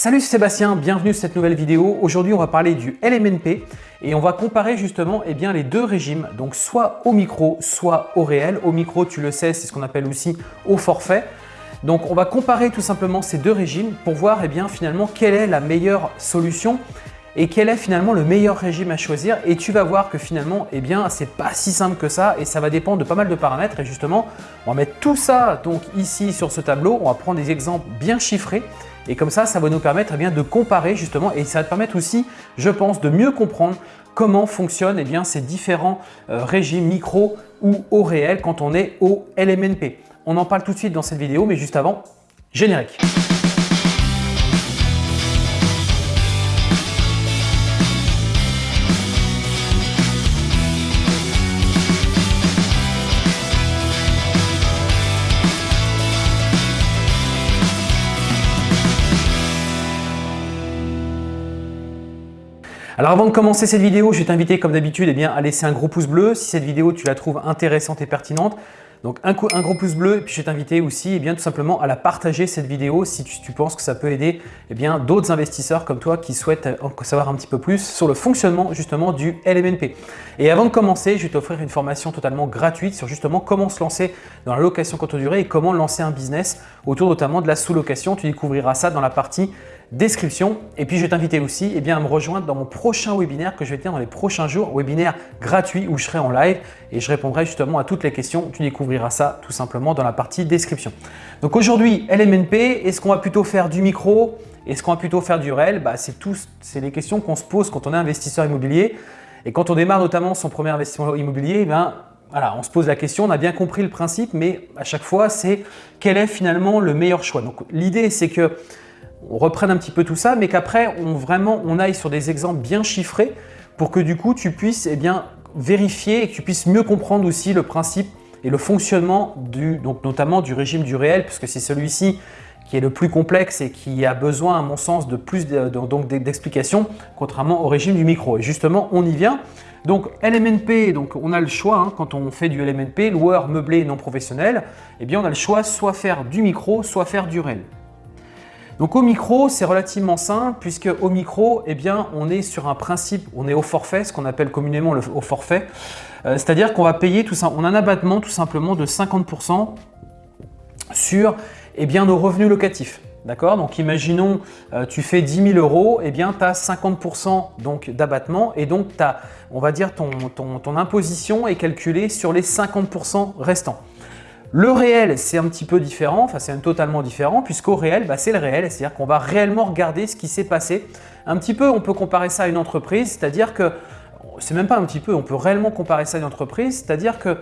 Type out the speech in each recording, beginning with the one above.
Salut Sébastien, bienvenue sur cette nouvelle vidéo. Aujourd'hui on va parler du LMNP et on va comparer justement eh les deux régimes, donc soit au micro, soit au réel. Au micro, tu le sais, c'est ce qu'on appelle aussi au forfait. Donc on va comparer tout simplement ces deux régimes pour voir eh finalement quelle est la meilleure solution et quel est finalement le meilleur régime à choisir et tu vas voir que finalement eh bien c'est pas si simple que ça et ça va dépendre de pas mal de paramètres et justement on va mettre tout ça donc ici sur ce tableau, on va prendre des exemples bien chiffrés et comme ça, ça va nous permettre eh bien, de comparer justement et ça va te permettre aussi, je pense, de mieux comprendre comment fonctionnent eh ces différents euh, régimes micro ou au réel quand on est au LMNP. On en parle tout de suite dans cette vidéo, mais juste avant, générique. Alors avant de commencer cette vidéo, je vais t'inviter comme d'habitude eh à laisser un gros pouce bleu si cette vidéo tu la trouves intéressante et pertinente. Donc un, gros pouce bleu et puis je vais t'inviter aussi eh bien, tout simplement à la partager cette vidéo si tu, penses que ça peut aider eh d'autres investisseurs comme toi qui souhaitent en savoir un petit peu plus sur le fonctionnement justement du LMNP. Et avant de commencer, je vais t'offrir une formation totalement gratuite sur justement comment se lancer dans la location courte durée et comment lancer un business autour notamment de la sous-location. Tu découvriras ça dans la partie description. Et puis, je vais t'inviter aussi eh bien, à me rejoindre dans mon prochain webinaire que je vais tenir dans les prochains jours, webinaire gratuit où je serai en live et je répondrai justement à toutes les questions. Tu découvriras ça tout simplement dans la partie description. Donc aujourd'hui, LMNP, est-ce qu'on va plutôt faire du micro? Est-ce qu'on va plutôt faire du réel? Bah, C'est les questions qu'on se pose quand on est investisseur immobilier. Et quand on démarre notamment son premier investissement immobilier, eh voilà, on se pose la question, on a bien compris le principe, mais à chaque fois, c'est quel est finalement le meilleur choix? Donc l'idée, c'est que on reprenne un petit peu tout ça, mais qu'après, on, vraiment, aille sur des exemples bien chiffrés pour que du coup, tu puisses eh vérifier et que tu puisses mieux comprendre aussi le principe et le fonctionnement du, donc notamment du régime du réel, puisque c'est celui-ci qui est le plus complexe et qui a besoin, à mon sens, de plus d'explications, contrairement au régime du micro. Et justement, on y vient. Donc LMNP, donc on a le choix, hein, quand on fait du LMNP, loueur meublé non professionnel, eh bien on a le choix soit faire du micro, soit faire du réel. Donc au micro, c'est relativement simple puisque au micro, eh on est sur un principe, on est au forfait, ce qu'on appelle communément le au forfait. Euh, c'est-à-dire qu'on va payer tout ça, on a un abattement tout simplement de 50% sur eh bien, nos revenus locatifs. D'accord? Donc imaginons, euh, tu fais 10 000 euros, eh bien tu as 50% d'abattement et donc as, on va dire ton imposition est calculée sur les 50% restants. Le réel, c'est un petit peu différent, enfin c'est totalement différent, puisqu'au réel, bah, c'est le réel, c'est-à-dire qu'on va réellement regarder ce qui s'est passé. Un petit peu, on peut comparer ça à une entreprise, c'est-à-dire que, c'est même pas un petit peu, on peut réellement comparer ça à une entreprise, c'est-à-dire que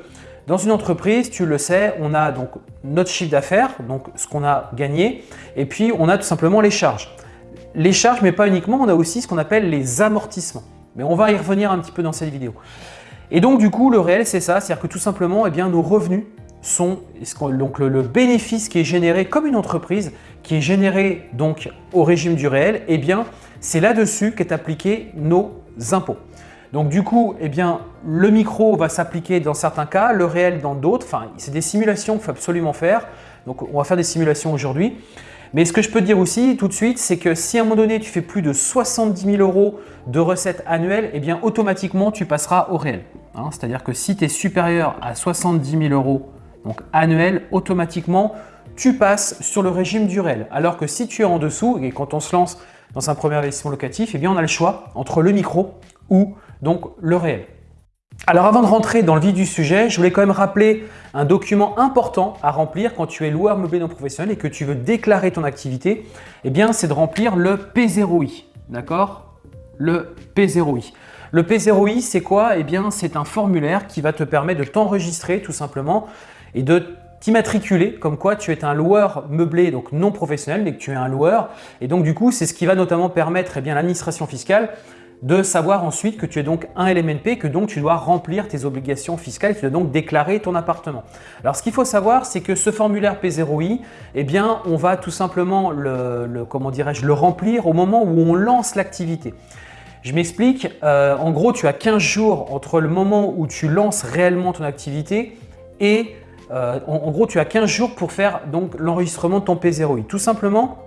dans une entreprise, tu le sais, on a donc notre chiffre d'affaires, donc ce qu'on a gagné, et puis on a tout simplement les charges. Les charges, mais pas uniquement, on a aussi ce qu'on appelle les amortissements. Mais on va y revenir un petit peu dans cette vidéo. Et donc du coup, le réel, c'est ça, c'est-à-dire que tout simplement, eh bien, nos revenus sont donc le, bénéfice qui est généré comme une entreprise, qui est généré donc au régime du réel, eh bien c'est là-dessus qu'est appliqué nos impôts. Donc du coup, eh bien, le micro va s'appliquer dans certains cas, le réel dans d'autres. Enfin, c'est des simulations qu'il faut absolument faire. Donc on va faire des simulations aujourd'hui. Mais ce que je peux dire aussi tout de suite, c'est que si à un moment donné tu fais plus de 70 000 euros de recettes annuelles, eh bien automatiquement tu passeras au réel. Hein. C'est-à-dire que si tu es supérieur à 70 000 euros donc annuel, automatiquement, tu passes sur le régime du réel. Alors que si tu es en dessous, et quand on se lance dans un premier investissement locatif, eh bien on a le choix entre le micro ou donc le réel. Alors avant de rentrer dans le vif du sujet, je voulais quand même rappeler un document important à remplir quand tu es loueur meublé non professionnel et que tu veux déclarer ton activité, eh bien c'est de remplir le P0I, d'accord? Le P0I. Le P0I, c'est quoi? Eh bien, c'est un formulaire qui va te permettre de t'enregistrer tout simplement et de t'immatriculer comme quoi tu es un loueur meublé, donc non professionnel, mais que tu es un loueur. Et donc du coup, c'est ce qui va notamment permettre eh bien l'administration fiscale de savoir ensuite que tu es donc un LMNP, que donc tu dois remplir tes obligations fiscales, tu dois donc déclarer ton appartement. Alors ce qu'il faut savoir, c'est que ce formulaire P0I, eh bien on va tout simplement le, comment le remplir au moment où on lance l'activité. Je m'explique, euh, en gros tu as 15 jours entre le moment où tu lances réellement ton activité et euh, en, gros, tu as 15 jours pour faire l'enregistrement de ton P0I. Tout simplement,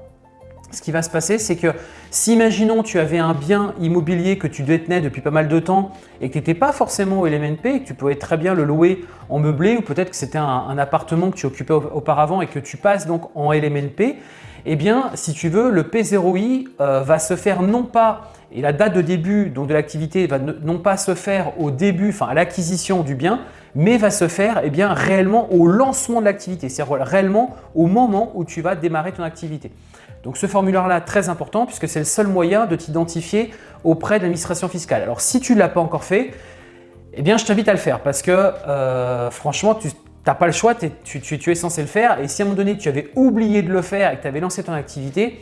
ce qui va se passer, c'est que si, imaginons, tu avais un bien immobilier que tu détenais depuis pas mal de temps et que tu n'étais pas forcément au LMNP, et que tu pouvais très bien le louer en meublé ou peut-être que c'était un, appartement que tu occupais auparavant et que tu passes donc en LMNP, eh bien, si tu veux, le P0I euh, va se faire non pas, et la date de début donc, de l'activité va non pas se faire au début, enfin à l'acquisition du bien, mais va se faire eh bien, réellement au lancement de l'activité, c'est-à-dire réellement au moment où tu vas démarrer ton activité. Donc ce formulaire-là, très important puisque c'est le seul moyen de t'identifier auprès de l'administration fiscale. Alors si tu ne l'as pas encore fait, eh bien je t'invite à le faire parce que euh, franchement, tu n'as pas le choix, tu, es censé le faire et si à un moment donné tu avais oublié de le faire et que tu avais lancé ton activité,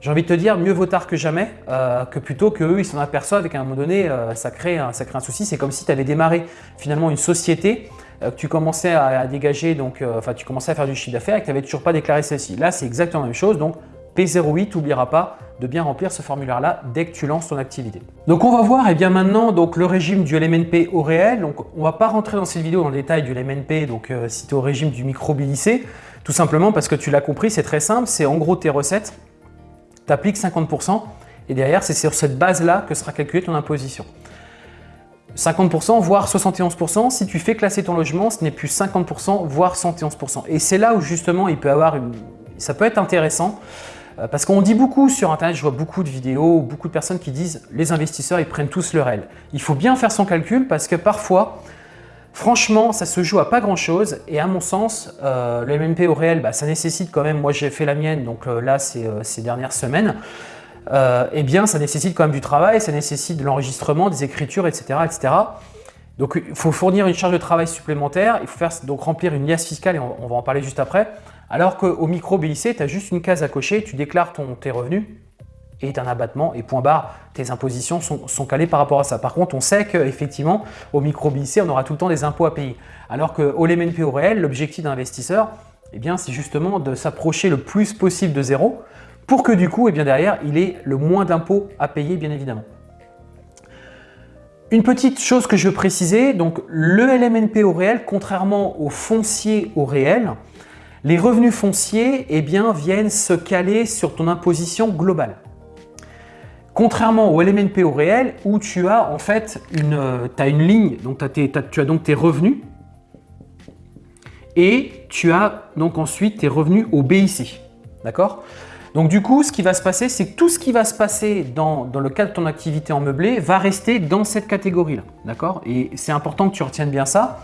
j'ai envie de te dire mieux vaut tard que jamais euh, que plutôt qu'eux ils s'en aperçoivent et qu'à un moment donné euh, ça, crée un, ça crée un souci. C'est comme si tu avais démarré finalement une société que tu commençais à, dégager, donc, enfin tu commençais à faire du chiffre d'affaires et que tu n'avais toujours pas déclaré celle-ci. Là c'est exactement la même chose, donc P08, n'oublieras pas de bien remplir ce formulaire-là dès que tu lances ton activité. Donc on va voir eh maintenant donc, le régime du LMNP au réel. Donc on ne va pas rentrer dans cette vidéo dans le détail du LMNP donc, euh, si tu es au régime du micro-BILICé, tout simplement parce que tu l'as compris, c'est très simple, c'est en gros tes recettes, tu appliques 50% et derrière c'est sur cette base-là que sera calculée ton imposition. 50% voire 71%, si tu fais classer ton logement, ce n'est plus 50% voire 71%. Et c'est là où justement il peut avoir une... ça peut être intéressant euh, parce qu'on dit beaucoup sur Internet, je vois beaucoup de vidéos, beaucoup de personnes qui disent les investisseurs, ils prennent tous le réel. Il faut bien faire son calcul parce que parfois, franchement, ça se joue à pas grand-chose et à mon sens, euh, le MMP au réel, bah, ça nécessite quand même, moi j'ai fait la mienne, donc euh, là c'est ces dernières semaines, eh bien ça nécessite quand même du travail, ça nécessite de l'enregistrement, des écritures, etc. etc. Donc il faut fournir une charge de travail supplémentaire, il faut faire, donc remplir une liasse fiscale et on va en parler juste après. Alors qu'au micro BIC, tu as juste une case à cocher, tu déclares ton, tes revenus et un abattement et point barre, tes impositions sont, calées par rapport à ça. Par contre, on sait qu'effectivement, au micro on aura tout le temps des impôts à payer. Alors qu'au LMNP au réel, l'objectif d'un investisseur, eh bien, c'est justement de s'approcher le plus possible de zéro pour que du coup, eh bien, derrière, il ait le moins d'impôts à payer, bien évidemment. Une petite chose que je veux préciser, donc le LMNP au réel, contrairement au foncier au réel, les revenus fonciers eh bien, viennent se caler sur ton imposition globale. Contrairement au LMNP au réel où tu as en fait une, euh, as une ligne, donc tu as donc tes revenus et tu as donc ensuite tes revenus au BIC. D'accord? Donc du coup, ce qui va se passer, c'est que tout ce qui va se passer dans, dans, le cadre de ton activité en meublé va rester dans cette catégorie-là. D'accord? Et c'est important que tu retiennes bien ça.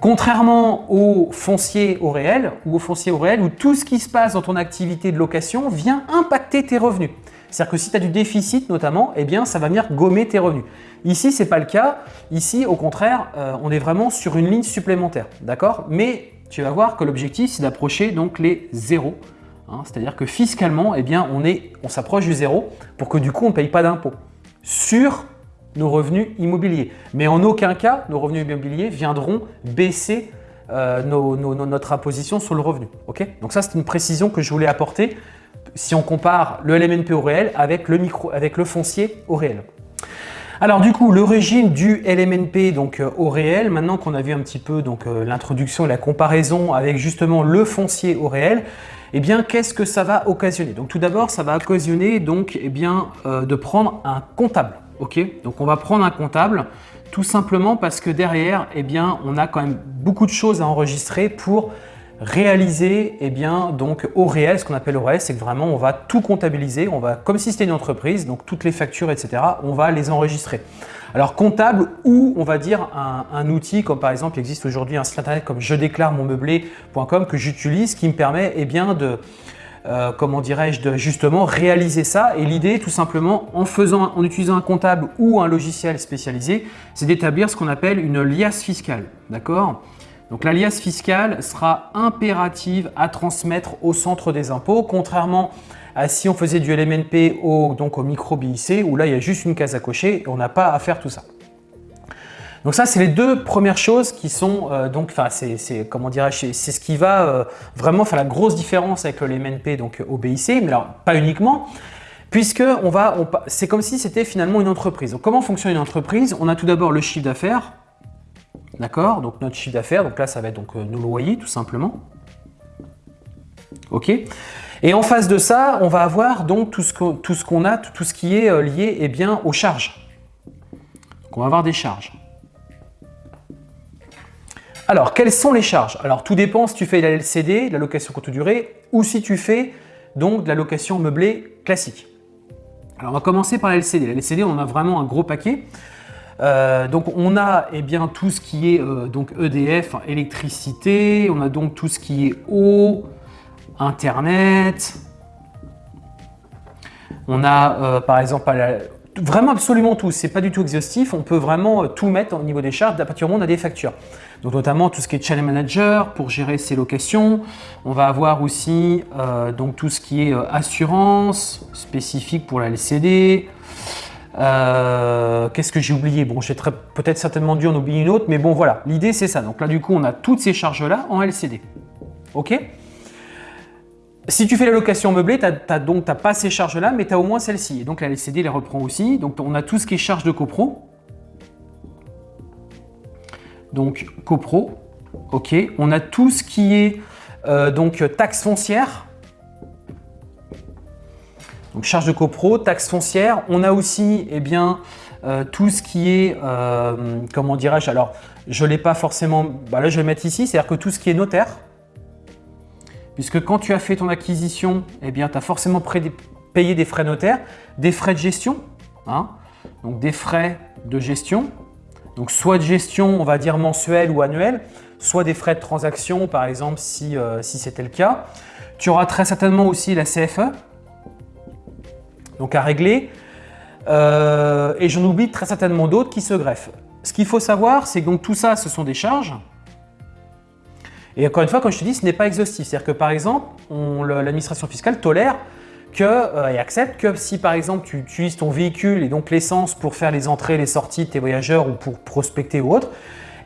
Contrairement au foncier au réel ou au foncier au réel où tout ce qui se passe dans ton activité de location vient impacter tes revenus. C'est-à-dire que si tu as du déficit notamment, eh bien ça va venir gommer tes revenus. Ici, ce n'est pas le cas. Ici, au contraire, euh, on est vraiment sur une ligne supplémentaire. D'accord? Mais tu vas voir que l'objectif, c'est d'approcher donc les zéros. Hein. C'est-à-dire que fiscalement, eh bien, on, on s'approche du zéro pour que du coup, on ne paye pas d'impôt sur nos revenus immobiliers. Mais en aucun cas, nos revenus immobiliers viendront baisser euh, notre imposition sur le revenu. Donc ça, c'est une précision que je voulais apporter si on compare le LMNP au réel avec le, micro, avec le foncier au réel. Alors du coup, le régime du LMNP donc, euh, au réel, maintenant qu'on a vu un petit peu euh, l'introduction et la comparaison avec justement le foncier au réel, eh bien, qu'est-ce que ça va occasionner? Donc tout d'abord, ça va occasionner donc, eh bien, de prendre un comptable. Donc on va prendre un comptable tout simplement parce que derrière, eh bien, on a quand même beaucoup de choses à enregistrer pour réaliser eh bien, donc au réel, ce qu'on appelle au réel, c'est que vraiment on va tout comptabiliser, on va comme si c'était une entreprise, donc toutes les factures, etc., on va les enregistrer. Alors comptable ou on va dire un, outil comme par exemple il existe aujourd'hui un site internet comme je déclare mon meublé.com que j'utilise qui me permet eh bien, de, euh, comment dirais-je, de justement réaliser ça. Et l'idée, tout simplement, en, faisant, en utilisant un comptable ou un logiciel spécialisé, c'est d'établir ce qu'on appelle une liasse fiscale. D'accord? Donc la liasse fiscale sera impérative à transmettre au centre des impôts, contrairement à si on faisait du LMNP au, donc au micro BIC, où là il y a juste une case à cocher et on n'a pas à faire tout ça. Donc ça, c'est les deux premières choses qui sont, euh, donc, enfin, c'est comment dirais-je, c'est ce qui va euh, vraiment faire la grosse différence avec le LMNP, donc au BIC, mais alors pas uniquement, puisque on va, c'est comme si c'était finalement une entreprise. Donc comment fonctionne une entreprise? On a tout d'abord le chiffre d'affaires, d'accord Donc notre chiffre d'affaires, donc là ça va être donc, euh, nos loyers tout simplement. Ok Et en face de ça, on va avoir donc tout ce qu'on a, tout ce qui est euh, lié eh bien, aux charges. Donc on va avoir des charges. Alors, quelles sont les charges? Alors, tout dépend si tu fais de la LCD, de la location courte durée, ou si tu fais donc de la location meublée classique. Alors, on va commencer par la LCD. La LCD, on a vraiment un gros paquet. Euh, donc on a eh bien, tout ce qui est euh, donc EDF, électricité, on a donc tout ce qui est eau, internet, on a euh, par exemple vraiment absolument tout, c'est pas du tout exhaustif, on peut vraiment tout mettre au niveau des charges. À partir du moment où on a des factures. Donc notamment tout ce qui est channel manager pour gérer ses locations, on va avoir aussi donc tout ce qui est assurance spécifique pour la LCD, euh, qu'est-ce que j'ai oublié? Bon, j'ai peut-être certainement dû en oublier une autre, mais bon, voilà. L'idée, c'est ça. Donc là, du coup, on a toutes ces charges-là en LCD. OK? Si tu fais la location meublée, tu n'as pas ces charges-là, mais tu as au moins celle-ci. Et donc la LCD les reprend aussi. Donc on a tout ce qui est charge de copro. Donc copro, ok. On a tout ce qui est euh, donc taxe foncière. Donc charge de copro, taxe foncière. On a aussi eh bien, euh, tout ce qui est, euh, comment dirais-je, alors je ne l'ai pas forcément, bah là je vais mettre ici, c'est-à-dire que tout ce qui est notaire, puisque quand tu as fait ton acquisition, eh tu as forcément payé des frais notaires, des frais de gestion, hein, donc des frais de gestion, donc soit de gestion, on va dire mensuel ou annuel, soit des frais de transaction, par exemple, si, euh, si c'était le cas. Tu auras très certainement aussi la CFE, donc à régler. Euh, et j'en oublie très certainement d'autres qui se greffent. Ce qu'il faut savoir, c'est que donc tout ça, ce sont des charges. Et encore une fois, comme je te dis, ce n'est pas exhaustif. C'est-à-dire que par exemple, l'administration fiscale tolère que, euh, et accepte que si par exemple tu utilises ton véhicule et donc l'essence pour faire les entrées, les sorties de tes voyageurs ou pour prospecter ou autre,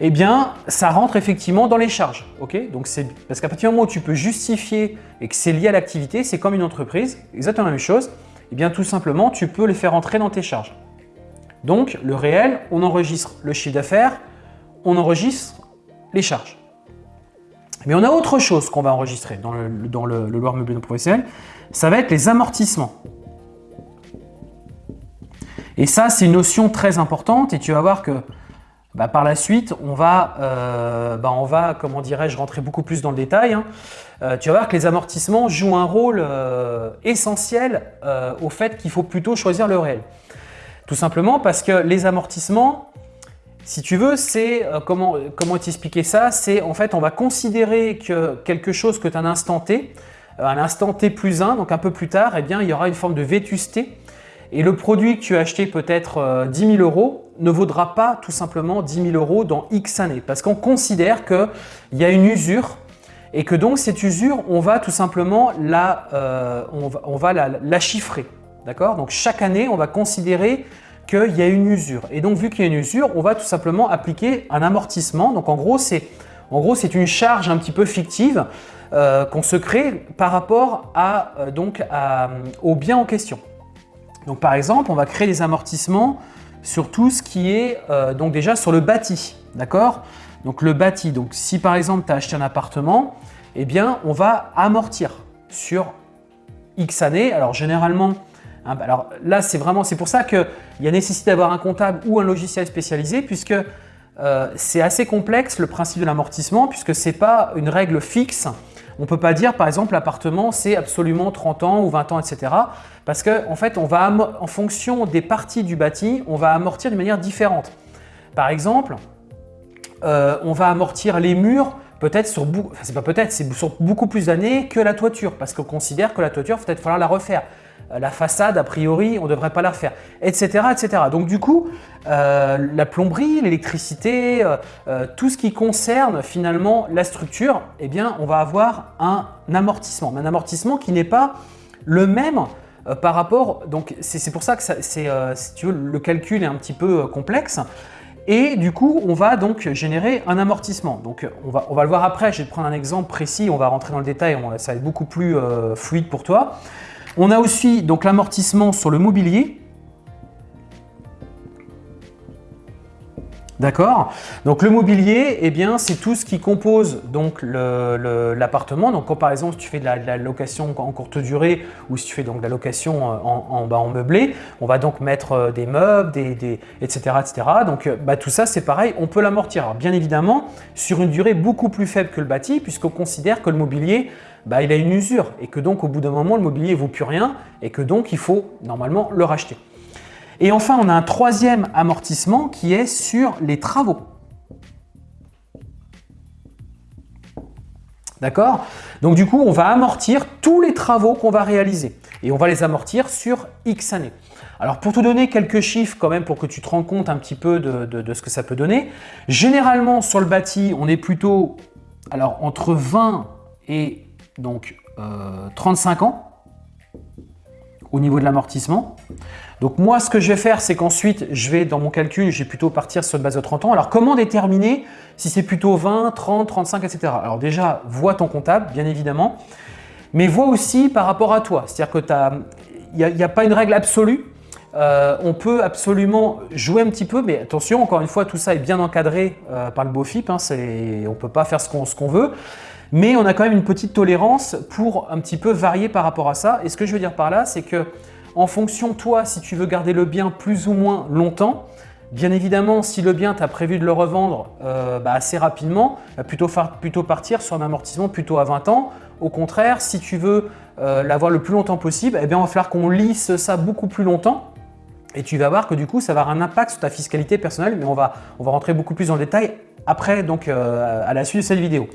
eh bien ça rentre effectivement dans les charges. ok? Donc Parce qu'à partir du moment où tu peux justifier et que c'est lié à l'activité, c'est comme une entreprise, exactement la même chose. Eh bien tout simplement, tu peux les faire entrer dans tes charges. Donc le réel, on enregistre le chiffre d'affaires, on enregistre les charges. Mais on a autre chose qu'on va enregistrer dans le, dans le, meublé non professionnel, ça va être les amortissements. Et ça, c'est une notion très importante et tu vas voir que bah, par la suite, on va, euh, bah, on va comment dirais-je, rentrer beaucoup plus dans le détail. Hein. Euh, tu vas voir que les amortissements jouent un rôle euh, essentiel au fait qu'il faut plutôt choisir le réel. Tout simplement parce que les amortissements, si tu veux, c'est comment, comment t'expliquer ça? C'est en fait, on va considérer que quelque chose que tu as un instant T, un instant T plus 1, donc un peu plus tard, eh bien, il y aura une forme de vétusté et le produit que tu as acheté peut-être 10 000 euros, ne vaudra pas tout simplement 10 000 euros dans X années parce qu'on considère qu'il y a une usure et que donc cette usure, on va tout simplement la, euh, on va, la, chiffrer. D'accord? Donc chaque année, on va considérer qu'il y a une usure. Et donc vu qu'il y a une usure, on va tout simplement appliquer un amortissement. Donc en gros, c'est une charge un petit peu fictive euh, qu'on se crée par rapport euh, au bien en question. Donc par exemple, on va créer des amortissements sur tout ce qui est euh, donc déjà sur le bâti, d'accord? Donc le bâti, donc si par exemple tu as acheté un appartement, eh bien on va amortir sur X années. Alors généralement, hein, bah, alors là c'est vraiment, pour ça qu'il y a nécessité d'avoir un comptable ou un logiciel spécialisé puisque euh, c'est assez complexe le principe de l'amortissement puisque ce n'est pas une règle fixe on ne peut pas dire, par exemple, l'appartement, c'est absolument 30 ans ou 20 ans, etc. Parce qu'en en fait, on va en fonction des parties du bâti, on va amortir de manière différente. Par exemple, euh, on va amortir les murs peut-être sur, c'est sur beaucoup plus d'années que la toiture, parce qu'on considère que la toiture, peut-être falloir la refaire. Euh, la façade, a priori, on ne devrait pas la refaire, etc. etc. Donc du coup, euh, la plomberie, l'électricité, euh, tout ce qui concerne finalement la structure, eh bien, on va avoir un amortissement. Mais un amortissement qui n'est pas le même par rapport… Donc c'est pour ça que le calcul est un petit peu complexe. Et du coup, on va donc générer un amortissement. Donc on va, on va le voir après, je vais prendre un exemple précis, on va rentrer dans le détail, ça va être beaucoup plus fluide pour toi. On a aussi donc l'amortissement sur le mobilier. D'accord? Donc le mobilier, eh bien, c'est tout ce qui compose donc l'appartement. Donc quand par exemple, si tu fais de la, location en courte durée ou si tu fais donc de la location euh, en, meublé, on va donc mettre euh, des meubles, etc., etc. Donc euh, bah, tout ça, c'est pareil, on peut l'amortir. Bien évidemment, sur une durée beaucoup plus faible que le bâti, puisqu'on considère que le mobilier, bah, il a une usure et que donc au bout d'un moment, le mobilier ne vaut plus rien et que donc il faut normalement le racheter. Et enfin, on a un troisième amortissement qui est sur les travaux. D'accord? Donc du coup, on va amortir tous les travaux qu'on va réaliser. Et on va les amortir sur X années. Alors pour te donner quelques chiffres quand même pour que tu te rends compte un petit peu de, ce que ça peut donner, généralement sur le bâti, on est plutôt alors, entre 20 et donc, 35 euh, ans au niveau de l'amortissement. Donc moi, ce que je vais faire, c'est qu'ensuite, je vais dans mon calcul, je vais plutôt partir sur une base de 30 ans. Alors comment déterminer si c'est plutôt 20, 30, 35, etc. Alors déjà, vois ton comptable, bien évidemment, mais vois aussi par rapport à toi. C'est-à-dire que il n'y a, pas une règle absolue. Euh, on peut absolument jouer un petit peu, mais attention, encore une fois, tout ça est bien encadré euh, par le BOFIP. Hein, on ne peut pas faire ce qu'on veut. Mais on a quand même une petite tolérance pour un petit peu varier par rapport à ça. Et ce que je veux dire par là, c'est que en fonction, toi, si tu veux garder le bien plus ou moins longtemps, Bien évidemment, si le bien, tu as prévu de le revendre euh, bah, assez rapidement, plutôt, plutôt partir sur un amortissement plutôt à 20 ans. Au contraire, si tu veux euh, l'avoir le plus longtemps possible, eh bien, il va falloir qu'on lisse ça beaucoup plus longtemps. Et tu vas voir que du coup, ça va avoir un impact sur ta fiscalité personnelle, mais on va, on va rentrer beaucoup plus le détail après, donc euh, à la suite de cette vidéo.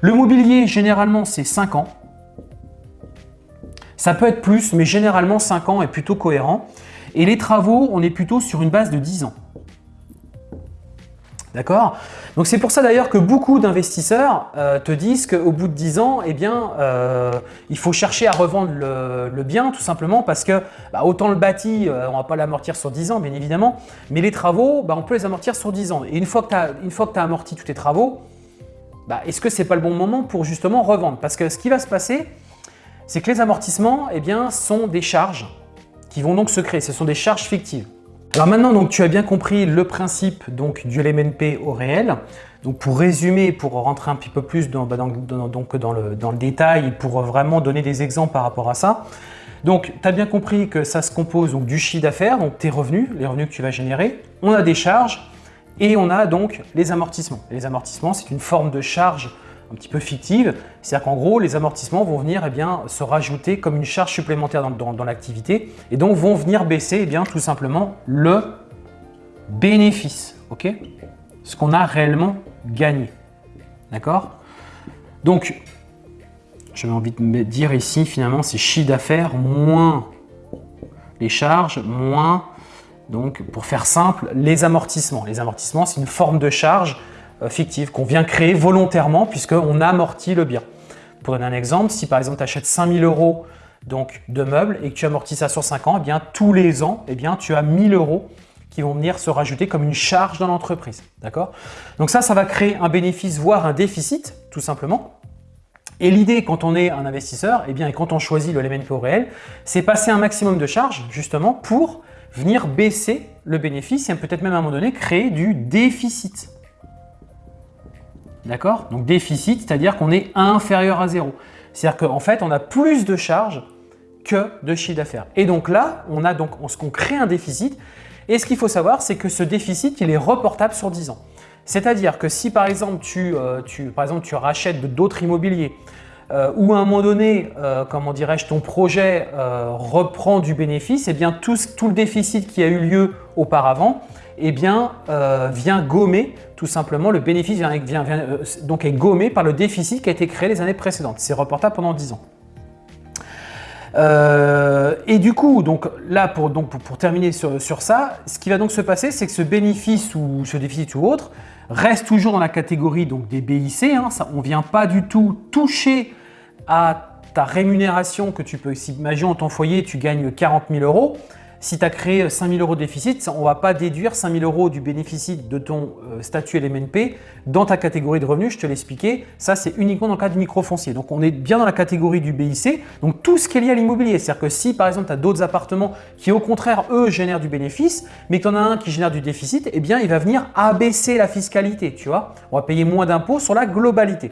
Le mobilier, généralement, c'est 5 ans. Ça peut être plus, mais généralement 5 ans est plutôt cohérent. Et les travaux, on est plutôt sur une base de 10 ans. D'accord? Donc c'est pour ça d'ailleurs que beaucoup d'investisseurs euh, te disent qu'au bout de 10 ans, eh bien, euh, il faut chercher à revendre le, bien tout simplement parce que bah, autant le bâti, euh, on ne va pas l'amortir sur 10 ans bien évidemment, mais les travaux, bah, on peut les amortir sur 10 ans. Et une fois que tu as, amorti tous tes travaux, bah, est-ce que ce n'est pas le bon moment pour justement revendre? Parce que ce qui va se passer, c'est que les amortissements eh bien, sont des charges qui vont donc se créer. Ce sont des charges fictives. Alors maintenant, donc, tu as bien compris le principe donc, du LMNP au réel. Donc pour résumer, pour rentrer un petit peu plus dans, bah, dans, le, dans le détail, pour vraiment donner des exemples par rapport à ça. Donc, tu as bien compris que ça se compose donc, du chiffre d'affaires, donc tes revenus, les revenus que tu vas générer. On a des charges et on a donc les amortissements. les amortissements, c'est une forme de charge un petit peu fictive. C'est-à-dire qu'en gros, les amortissements vont venir eh bien, se rajouter comme une charge supplémentaire dans, l'activité et donc vont venir baisser eh bien, tout simplement le bénéfice, ce qu'on a réellement gagné. D'accord? Donc, j'avais envie de me dire ici, finalement, c'est chiffre d'affaires moins les charges, moins, donc pour faire simple, les amortissements. Les amortissements, c'est une forme de charge euh, fictive qu'on vient créer volontairement puisqu'on amortit le bien. Pour donner un exemple, si par exemple tu achètes 5000 euros donc, de meubles et que tu amortis ça sur 5 ans, eh bien, tous les ans, eh tu as 1000 euros qui vont venir se rajouter comme une charge dans l'entreprise. D'accord? Donc ça, ça va créer un bénéfice, voire un déficit, tout simplement. Et l'idée, quand on est un investisseur, eh bien, et quand on choisit le LMNP au réel, c'est passer un maximum de charges, justement, pour venir baisser le bénéfice et peut-être même à un moment donné créer du déficit. D'accord? Donc déficit, c'est-à-dire qu'on est inférieur à zéro. C'est-à-dire qu'en fait, on a plus de charges que de chiffre d'affaires. Et donc là, on a donc on crée un déficit. Et ce qu'il faut savoir, c'est que ce déficit, il est reportable sur 10 ans. C'est-à-dire que si par exemple tu, euh, par exemple, tu rachètes d'autres immobiliers euh, ou à un moment donné, euh, comment dirais-je, ton projet reprend du bénéfice, et eh bien tout, le déficit qui a eu lieu auparavant eh bien, vient gommer tout simplement, le bénéfice vient, euh, donc est gommé par le déficit qui a été créé les années précédentes. C'est reportable pendant 10 ans. Euh, et du coup, donc là, pour, terminer sur, ça, ce qui va donc se passer, c'est que ce bénéfice ou ce déficit ou autre reste toujours dans la catégorie donc, des BIC. Hein, on ne vient pas du tout toucher à ta rémunération que tu peux, si imagine ton foyer, tu gagnes 40 000 euros, si tu as créé 5000 euros de déficit, on ne va pas déduire 5000 euros du bénéfice de ton euh, statut LMNP dans ta catégorie de revenus, je te l'expliquais. Ça, c'est uniquement dans le cas du microfoncier. Donc, on est bien dans la catégorie du BIC, donc tout ce qui est lié à l'immobilier. C'est-à-dire que si, par exemple, tu as d'autres appartements qui, au contraire, eux, génèrent du bénéfice, mais que tu en as un qui génère du déficit, eh bien, il va venir abaisser la fiscalité, tu vois. On va payer moins d'impôts sur la globalité.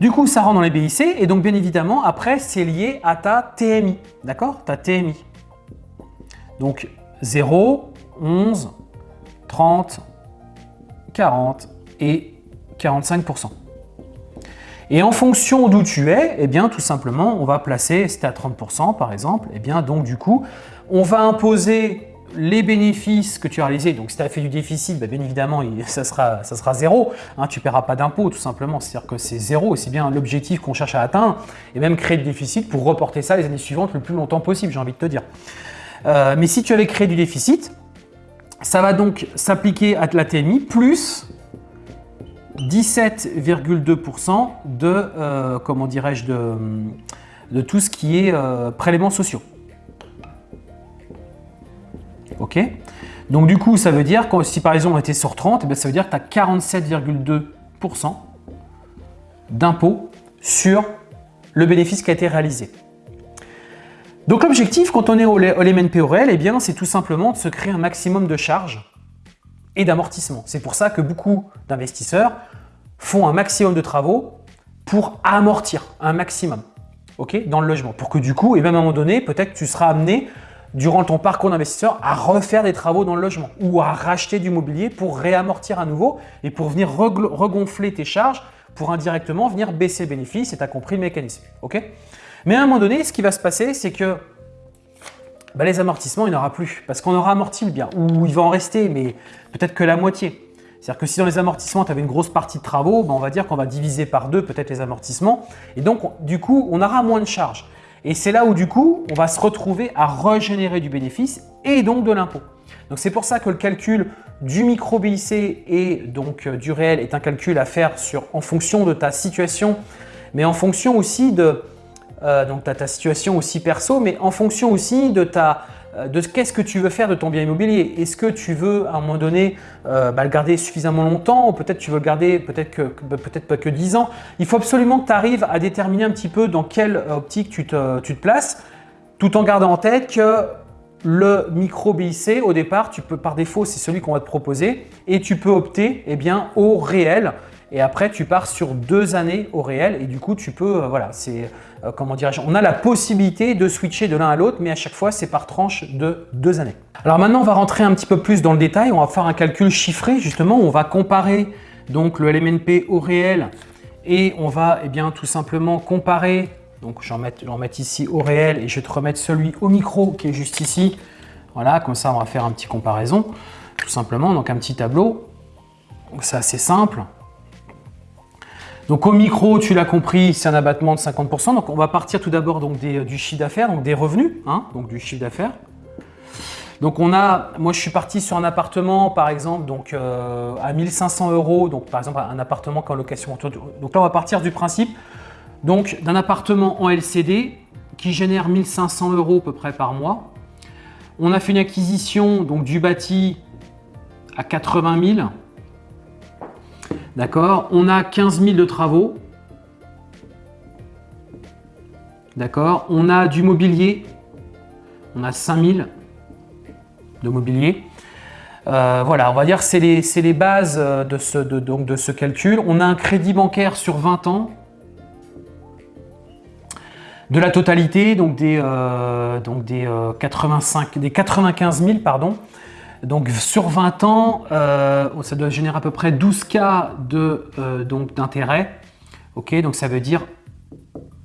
Du coup, ça rentre dans les BIC et donc bien évidemment, après, c'est lié à ta TMI, d'accord? Ta TMI. Donc 0, 11, 30, 40 et 45%. Et en fonction d'où tu es, eh bien tout simplement, on va placer, c'était à 30% par exemple, eh bien donc du coup, on va imposer les bénéfices que tu as réalisés, donc si tu as fait du déficit, bah, bien évidemment, ça sera, ça sera zéro. Hein, tu ne paieras pas d'impôt tout simplement, c'est-à-dire que c'est zéro, c'est bien l'objectif qu'on cherche à atteindre, et même créer du déficit pour reporter ça les années suivantes le plus longtemps possible, j'ai envie de te dire. Euh, mais si tu avais créé du déficit, ça va donc s'appliquer à la TMI plus 17,2% de, euh, comment dirais-je, de, tout ce qui est euh, prélèvements sociaux. Ok? Donc du coup, ça veut dire que si par exemple on était sur 30, eh ça veut dire que tu as 47,2% d'impôt sur le bénéfice qui a été réalisé. Donc l'objectif quand on est au, au réel, eh c'est tout simplement de se créer un maximum de charges et d'amortissement. C'est pour ça que beaucoup d'investisseurs font un maximum de travaux pour amortir un maximum dans le logement. Pour que du coup, et même à un moment donné, peut-être tu seras amené durant ton parcours d'investisseur à refaire des travaux dans le logement ou à racheter du mobilier pour réamortir à nouveau et pour venir regonfler tes charges pour indirectement venir baisser le bénéfice et tu as compris le mécanisme. Mais à un moment donné, ce qui va se passer, c'est que bah, les amortissements, il n'y en aura plus parce qu'on aura amorti le bien ou il va en rester, mais peut-être que la moitié. C'est-à-dire que si dans les amortissements, tu avais une grosse partie de travaux, bah, on va dire qu'on va diviser par deux peut-être les amortissements et donc du coup, on aura moins de charges. Et c'est là où du coup, on va se retrouver à régénérer du bénéfice et donc de l'impôt. Donc c'est pour ça que le calcul du micro BIC et donc euh, du réel est un calcul à faire en fonction de ta situation, mais en fonction aussi de, euh, donc tu as ta situation aussi perso, mais en fonction aussi de ta euh, de qu'est-ce que tu veux faire de ton bien immobilier. Est-ce que tu veux à un moment donné euh, bah, le garder suffisamment longtemps ou peut-être tu veux le garder peut-être que peut-être pas que 10 ans. Il faut absolument que tu arrives à déterminer un petit peu dans quelle optique tu te, tu te places tout en gardant en tête que le micro BIC, au départ, tu peux par défaut, c'est celui qu'on va te proposer et tu peux opter eh bien, au réel et après tu pars sur deux années au réel et du coup tu peux, euh, voilà, c'est euh, comment dirais-je, on a la possibilité de switcher de l'un à l'autre mais à chaque fois c'est par tranche de deux années. Alors maintenant on va rentrer un petit peu plus dans le détail, on va faire un calcul chiffré justement, on va comparer donc le LMNP au réel et on va eh bien tout simplement comparer, donc je vais en mettre, ici au réel et je vais te remettre celui au micro qui est juste ici, voilà comme ça on va faire un petit comparaison tout simplement, donc un petit tableau, c'est assez simple. Donc au micro, tu l'as compris, c'est un abattement de 50%. Donc on va partir tout d'abord euh, du chiffre d'affaires, donc des revenus, hein, donc du chiffre d'affaires. Donc on a, moi je suis parti sur un appartement par exemple donc euh, à 1500 euros, donc par exemple un appartement qu'en location. Donc là on va partir du principe donc d'un appartement en LCD qui génère 1500 euros à peu près par mois. On a fait une acquisition donc du bâti à 80 000 D'accord On a 15 000 de travaux. D'accord On a du mobilier. On a 5 000 de mobilier. Euh, voilà, on va dire que c'est les, bases de ce, donc de ce calcul. On a un crédit bancaire sur 20 ans de la totalité, donc des, euh, donc des, 85, euh, des 95 000, pardon, donc sur 20 ans, euh, ça doit générer à peu près 12 cas euh, d'intérêt. ok, donc ça veut dire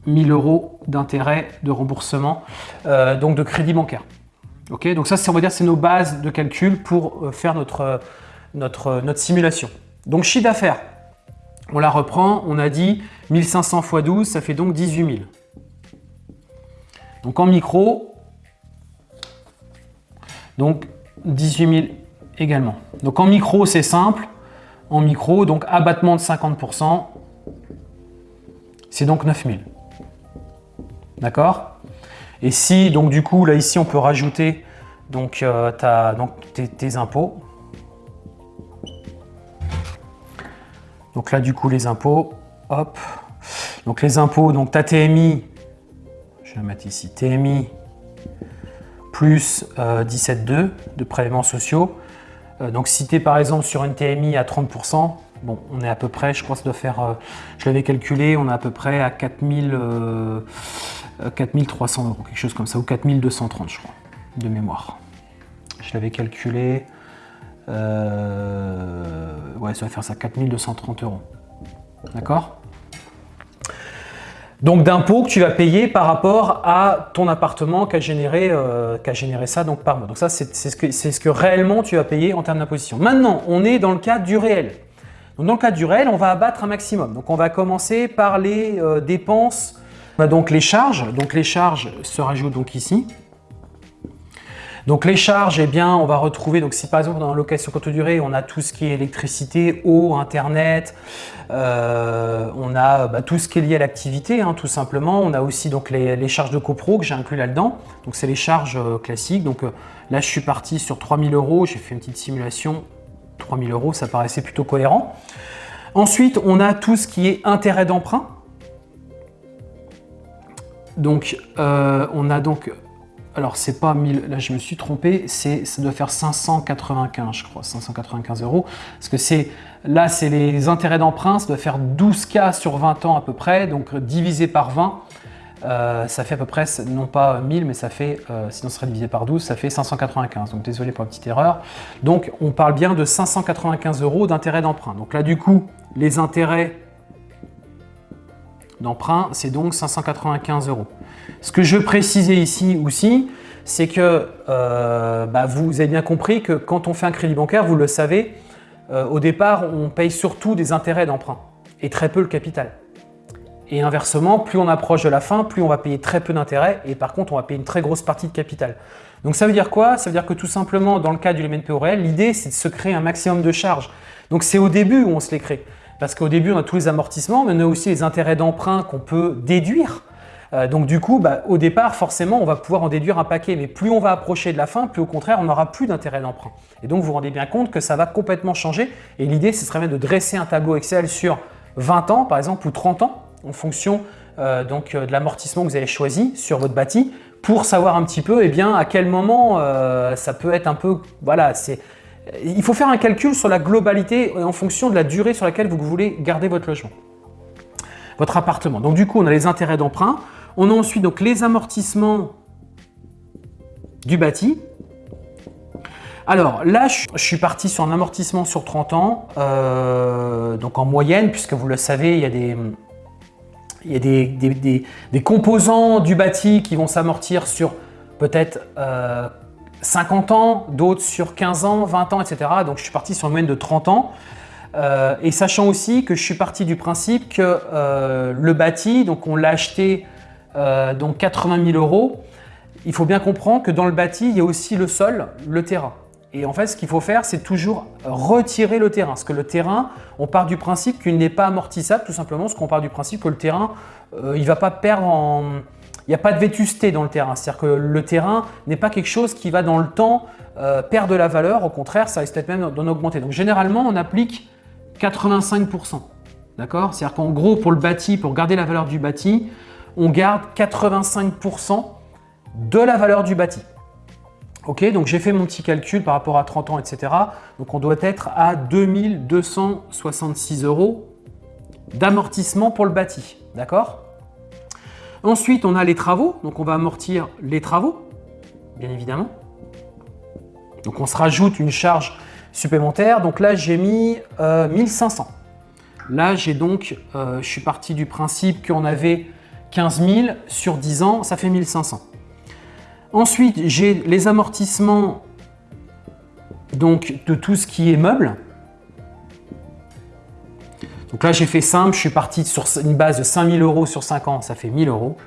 1000 euros d'intérêt de remboursement, euh, donc de crédit bancaire. Ok, donc ça, on va dire, c'est nos bases de calcul pour faire notre, notre, notre simulation. Donc chiffre d'affaires, on la reprend, on a dit 1500 x 12, ça fait donc 18 000. Donc en micro, donc 18 000 également. Donc en micro, c'est simple. En micro, donc abattement de 50%, c'est donc 9 000. D'accord? Et si, donc du coup, là ici, on peut rajouter donc, euh, donc tes, impôts. Donc là, du coup, les impôts, hop. Donc les impôts, donc ta TMI, je vais mettre ici, TMI plus 17,2 euh, de prélèvements sociaux. Euh, donc si tu es par exemple sur une TMI à 30%, bon, on est à peu près, je crois que ça doit faire, je l'avais calculé, on est à peu près à 4000, 4300 euros, quelque chose comme ça, ou 4230 je crois, de mémoire. Je l'avais calculé, euh, ouais, ça va faire ça, 4230 euros. D'accord? Donc d'impôts que tu vas payer par rapport à ton appartement qui a généré, euh, généré ça donc par mois. Donc ça, c'est ce, que, réellement tu vas payer en termes d'imposition. Maintenant, on est dans le cas du réel. Donc dans le cas du réel, on va abattre un maximum. Donc on va commencer par les euh, dépenses a donc les charges. Donc les charges se rajoutent donc ici. Donc les charges, eh bien, on va retrouver, donc si par exemple dans la location courte durée, on a tout ce qui est électricité, eau, internet, euh, on a bah, tout ce qui est lié à l'activité, hein, tout simplement. On a aussi donc les, charges de copro que j'ai inclus là-dedans. Donc c'est les charges euh, classiques. Donc euh, là, je suis parti sur 3000 euros. J'ai fait une petite simulation. 3000 euros, ça paraissait plutôt cohérent. Ensuite, on a tout ce qui est intérêt d'emprunt. Donc, on a donc... Alors, c'est pas 1000... Là, je me suis trompé. Ça doit faire 595, je crois. 595 euros. Parce que c'est... Là, c'est les intérêts d'emprunt. Ça doit faire 12K sur 20 ans à peu près. Donc, divisé par 20, euh, ça fait à peu près, non pas 1000, mais ça fait, euh, sinon ce serait divisé par 12, ça fait 595. Donc, désolé pour la petite erreur. Donc, on parle bien de 595 euros d'intérêt d'emprunt. Donc là, du coup, les intérêts d'emprunt, c'est donc 595 euros. Ce que je veux préciser ici aussi, c'est que euh, bah, vous avez bien compris que quand on fait un crédit bancaire, vous le savez, euh, au départ, on paye surtout des intérêts d'emprunt et très peu le capital. Et inversement, plus on approche de la fin, plus on va payer très peu d'intérêts et par contre, on va payer une très grosse partie de capital. Donc ça veut dire quoi? Ça veut dire que tout simplement, dans le cas du LMNP réel, l'idée c'est de se créer un maximum de charges. Donc c'est au début où on se les crée. Parce qu'au début, on a tous les amortissements, mais on a aussi les intérêts d'emprunt qu'on peut déduire. Euh, donc du coup, bah, au départ, forcément, on va pouvoir en déduire un paquet. Mais plus on va approcher de la fin, plus au contraire, on n'aura plus d'intérêts d'emprunt. Et donc, vous vous rendez bien compte que ça va complètement changer. Et l'idée, ce serait même de dresser un tableau Excel sur 20 ans, par exemple, ou 30 ans, en fonction euh, donc, euh, de l'amortissement que vous avez choisi sur votre bâti, pour savoir un petit peu eh bien, à quel moment ça peut être un peu... Voilà, c'est il faut faire un calcul sur la globalité en fonction de la durée sur laquelle vous voulez garder votre logement, votre appartement. Donc du coup, on a les intérêts d'emprunt. On a ensuite donc les amortissements du bâti. Alors là, je suis parti sur un amortissement sur 30 ans, euh, donc en moyenne, puisque vous le savez, il y a des, composants du bâti qui vont s'amortir sur peut-être euh, 50 ans, d'autres sur 15 ans, 20 ans, etc. Donc je suis parti sur une moyenne de 30 ans. Euh, et sachant aussi que je suis parti du principe que euh, le bâti, donc on l'a acheté euh, donc 80 000 euros, il faut bien comprendre que dans le bâti, il y a aussi le sol, le terrain. Et en fait, ce qu'il faut faire, c'est toujours retirer le terrain. Parce que le terrain, on part du principe qu'il n'est pas amortissable, tout simplement parce qu'on part du principe que le terrain, il ne va pas perdre en, il n'y a pas de vétusté dans le terrain. C'est-à-dire que le terrain n'est pas quelque chose qui va dans le temps euh, perdre de la valeur. Au contraire, ça risque peut-être même d'en augmenter. Donc généralement, on applique 85%. D'accord? C'est-à-dire qu'en gros, pour le bâti, pour garder la valeur du bâti, on garde 85% de la valeur du bâti. Ok, donc j'ai fait mon petit calcul par rapport à 30 ans, etc. Donc on doit être à 2266 euros d'amortissement pour le bâti. D'accord? Ensuite, on a les travaux. Donc, on va amortir les travaux, bien évidemment. Donc, on se rajoute une charge supplémentaire. Donc là, j'ai mis 1500. Euh, là, j'ai donc, euh, je suis parti du principe qu'on avait 15 000 sur 10 ans, ça fait 1500. Ensuite, j'ai les amortissements de tout ce qui est meubles. Donc là, j'ai fait simple, je suis parti sur une base de 5000 euros sur 5 ans, ça fait 1000 euros.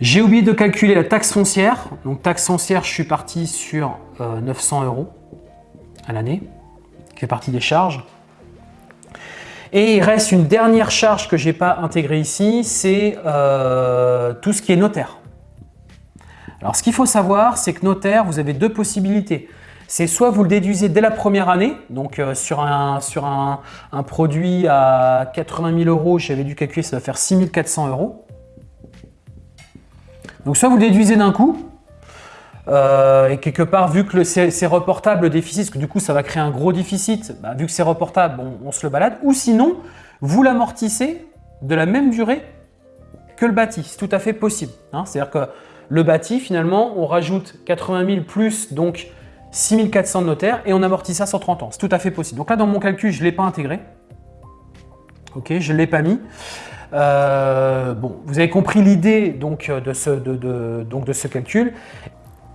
J'ai oublié de calculer la taxe foncière. Donc taxe foncière, je suis parti sur 900 euh, euros à l'année, qui fait partie des charges. Et il reste une dernière charge que je n'ai pas intégrée ici, c'est euh, tout ce qui est notaire. Alors ce qu'il faut savoir, c'est que notaire, vous avez deux possibilités. C'est soit vous le déduisez dès la première année, donc euh, sur, un, sur un, produit à 80 000 euros, j'avais dû calculer, ça va faire 6 400 euros. Donc soit vous le déduisez d'un coup, euh, et quelque part, vu que c'est reportable le déficit, parce que du coup ça va créer un gros déficit, bah, vu que c'est reportable, on, se le balade. Ou sinon, vous l'amortissez de la même durée que le bâti. C'est tout à fait possible. Hein. C'est-à-dire que le bâti, finalement, on rajoute 80 000 plus donc 6400 de notaire et on amortit ça sur 30 ans. C'est tout à fait possible. Donc là, dans mon calcul, je ne l'ai pas intégré. Ok, je ne l'ai pas mis. Euh, bon, vous avez compris l'idée donc donc de ce calcul.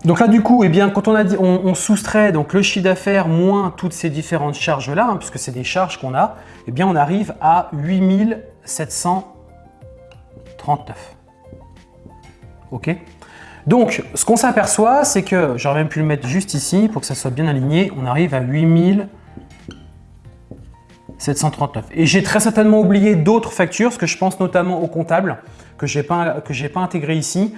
Donc là, du coup, eh bien, quand on, a dit, on, soustrait donc, le chiffre d'affaires moins toutes ces différentes charges-là, hein, puisque c'est des charges qu'on a, eh bien, on arrive à 8739. OK? Donc, ce qu'on s'aperçoit, c'est que, j'aurais même pu le mettre juste ici pour que ça soit bien aligné, on arrive à 8739. Et j'ai très certainement oublié d'autres factures, parce que je pense notamment au comptable, que je n'ai pas, pas intégré ici.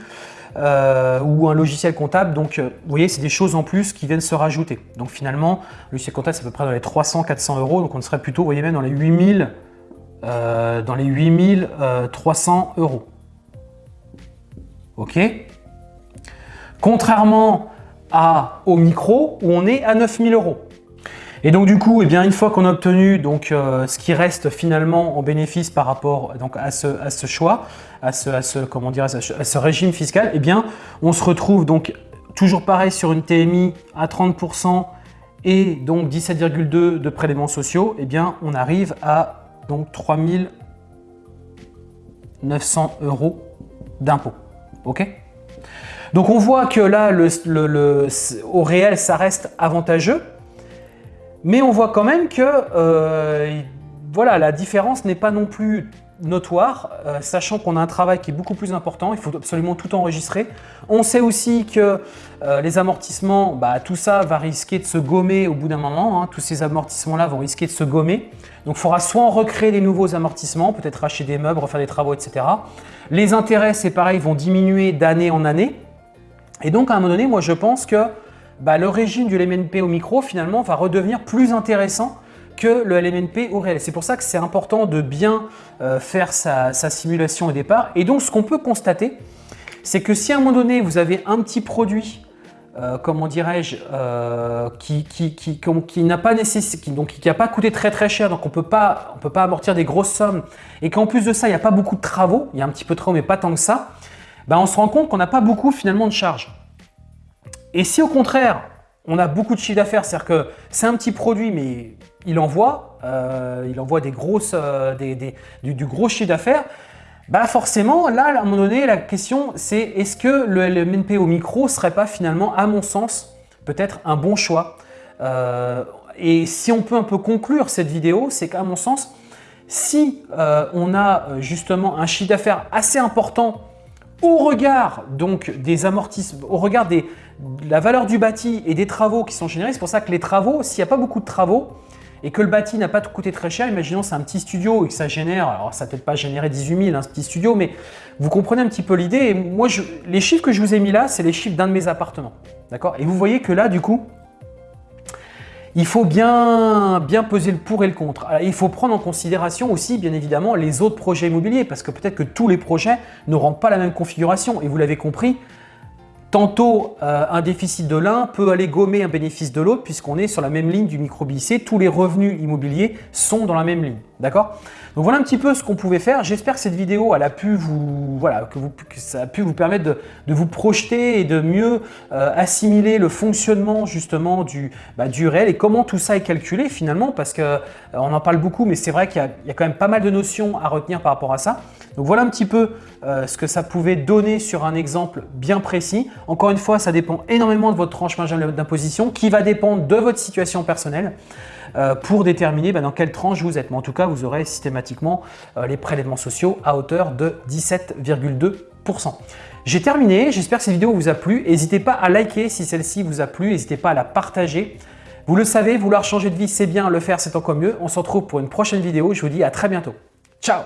Euh, ou un logiciel comptable. Donc, euh, vous voyez, c'est des choses en plus qui viennent se rajouter. Donc, finalement, le logiciel comptable, c'est à peu près dans les 300-400 euros. Donc, on serait plutôt, vous voyez, même dans les 8000, euh, dans les 8300 euros. OK? Contrairement à, au micro, où on est à 9000 euros. Et donc du coup, eh bien, une fois qu'on a obtenu donc, euh, ce qui reste finalement en bénéfice par rapport donc, à, ce, à ce choix, à ce, à ce, comment dire, à ce, régime fiscal, eh bien, on se retrouve donc toujours pareil sur une TMI à 30% et donc 17,2 de prélèvements sociaux, eh bien, on arrive à donc 3900 euros d'impôts. Donc on voit que là, au réel, ça reste avantageux. Mais on voit quand même que euh, voilà, la différence n'est pas non plus notoire, euh, sachant qu'on a un travail qui est beaucoup plus important, il faut absolument tout enregistrer. On sait aussi que euh, les amortissements, bah, tout ça va risquer de se gommer au bout d'un moment, hein. tous ces amortissements-là vont risquer de se gommer. Donc il faudra soit en recréer des nouveaux amortissements, peut-être racheter des meubles, refaire des travaux, etc. Les intérêts, c'est pareil, vont diminuer d'année en année. Et donc à un moment donné, moi je pense que bah, le régime du LMNP au micro finalement va redevenir plus intéressant que le LMNP au réel. C'est pour ça que c'est important de bien euh, faire sa, simulation au départ. Et donc ce qu'on peut constater, c'est que si à un moment donné vous avez un petit produit euh, comment dirais-je, euh, qui, n'a pas donc qui n'a pas coûté très très cher, donc on peut pas, on peut pas amortir des grosses sommes, et qu'en plus de ça, il n'y a pas beaucoup de travaux, il y a un petit peu de travaux, mais pas tant que ça, bah, on se rend compte qu'on n'a pas beaucoup finalement de charges. Et si au contraire, on a beaucoup de chiffre d'affaires, c'est-à-dire que c'est un petit produit, mais il envoie, euh, il envoie des grosses, euh, du, gros chiffre d'affaires, bah forcément, là, à un moment donné, la question, c'est est-ce que le LMNP au micro serait pas finalement, à mon sens, peut-être un bon choix? Euh, Et si on peut un peu conclure cette vidéo, c'est qu'à mon sens, si on a justement un chiffre d'affaires assez important au regard donc des amortissements, au regard de la valeur du bâti et des travaux qui sont générés, c'est pour ça que les travaux, s'il n'y a pas beaucoup de travaux et que le bâti n'a pas coûté très cher, imaginons c'est un petit studio et que ça génère, alors ça peut-être pas générer 18 000 un petit studio, mais vous comprenez un petit peu l'idée. Moi, les chiffres que je vous ai mis là, c'est les chiffres d'un de mes appartements. D'accord? Et vous voyez que là, du coup, il faut bien, peser le pour et le contre. il faut prendre en considération aussi, bien évidemment, les autres projets immobiliers parce que peut-être que tous les projets n'auront pas la même configuration. Et vous l'avez compris, Tantôt, euh, un déficit de l'un peut aller gommer un bénéfice de l'autre puisqu'on est sur la même ligne du micro BIC. Tous les revenus immobiliers sont dans la même ligne. D'accord? Donc voilà un petit peu ce qu'on pouvait faire. J'espère que cette vidéo a pu vous, que, ça a pu vous permettre de, vous projeter et de mieux euh, assimiler le fonctionnement justement du, bah, du réel et comment tout ça est calculé finalement parce qu'on euh, en parle beaucoup mais c'est vrai qu'il y, a quand même pas mal de notions à retenir par rapport à ça. Donc voilà un petit peu euh, ce que ça pouvait donner sur un exemple bien précis. Encore une fois, ça dépend énormément de votre tranche marginale d'imposition qui va dépendre de votre situation personnelle pour déterminer bah, dans quelle tranche vous êtes. Mais en tout cas, vous aurez systématiquement euh, les prélèvements sociaux à hauteur de 17,2%. J'ai terminé, j'espère que cette vidéo vous a plu. N'hésitez pas à liker si celle-ci vous a plu, n'hésitez pas à la partager. Vous le savez, vouloir changer de vie, c'est bien, le faire, c'est encore mieux. On se retrouve pour une prochaine vidéo. Je vous dis à très bientôt. Ciao